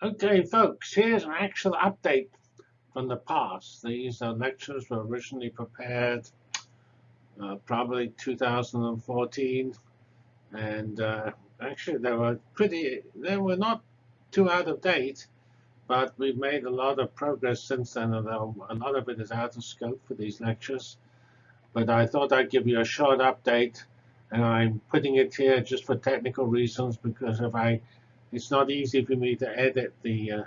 Okay, folks, here's an actual update from the past. These uh, lectures were originally prepared uh, probably 2014, and uh, actually they were pretty, they were not too out of date, but we've made a lot of progress since then, although a lot of it is out of scope for these lectures. But I thought I'd give you a short update, and I'm putting it here just for technical reasons, because if I it's not easy for me to edit the uh,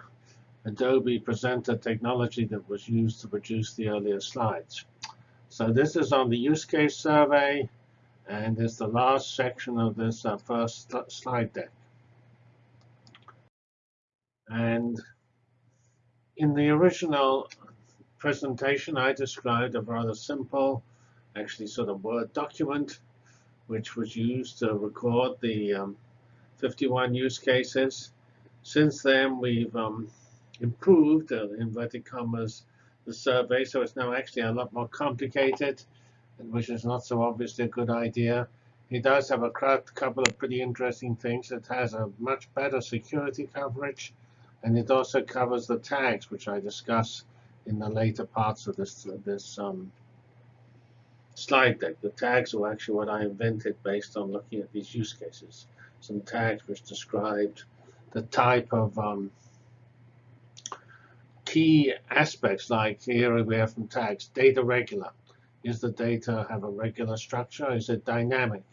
Adobe Presenter technology that was used to produce the earlier slides. So this is on the use case survey, and it's the last section of this uh, first slide deck. And in the original presentation, I described a rather simple, actually sort of Word document, which was used to record the um, 51 use cases. Since then, we've um, improved, uh, inverted commas, the survey, so it's now actually a lot more complicated, which is not so obviously a good idea. It does have a couple of pretty interesting things. It has a much better security coverage, and it also covers the tags, which I discuss in the later parts of this, this um, slide deck. The tags are actually what I invented based on looking at these use cases some tags which described the type of um, key aspects like here we have some tags data regular. Is the data have a regular structure? Is it dynamic?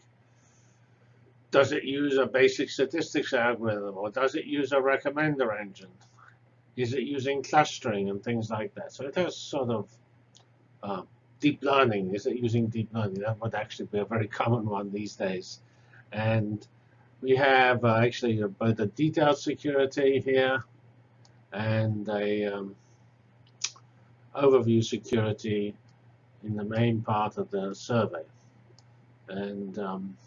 Does it use a basic statistics algorithm or does it use a recommender engine? Is it using clustering and things like that? So it has sort of uh, deep learning. Is it using deep learning? That would actually be a very common one these days. And we have uh, actually both a detailed security here and a um, overview security in the main part of the survey. And um,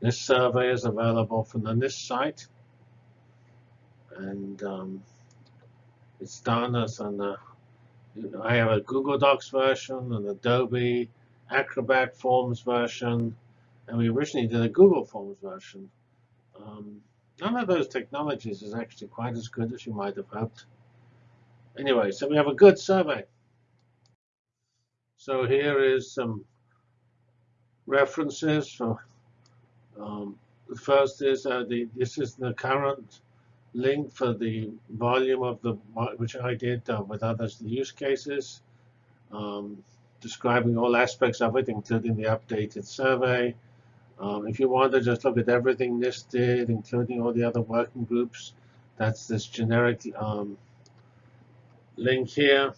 this survey is available from the NIST site. And um, it's done as an, uh, I have a Google Docs version, an Adobe Acrobat Forms version, and we originally did a Google Forms version. Um, none of those technologies is actually quite as good as you might have hoped. Anyway, so we have a good survey. So here is some references. For, um, the first is uh, the this is the current link for the volume of the which I did uh, with others the use cases, um, describing all aspects of it, including the updated survey, um, if you want to just look at everything did, including all the other working groups, that's this generic um, link here.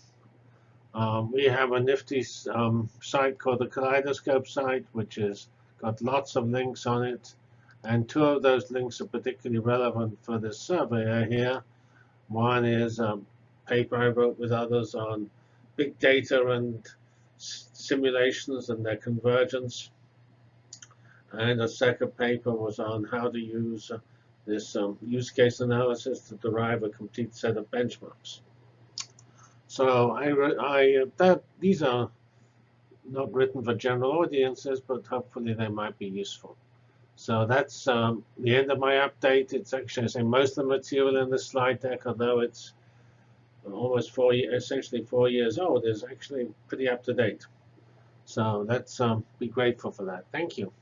Um, we have a nifty um, site called the Kaleidoscope site, which has got lots of links on it. And two of those links are particularly relevant for this survey here. One is a paper I wrote with others on big data and simulations and their convergence. And a second paper was on how to use uh, this um, use case analysis to derive a complete set of benchmarks. So I, I that these are not written for general audiences, but hopefully they might be useful. So that's um, the end of my update. It's actually, I say, most of the material in the slide deck, although it's almost four, essentially four years old, is actually pretty up to date. So let's um, be grateful for that. Thank you.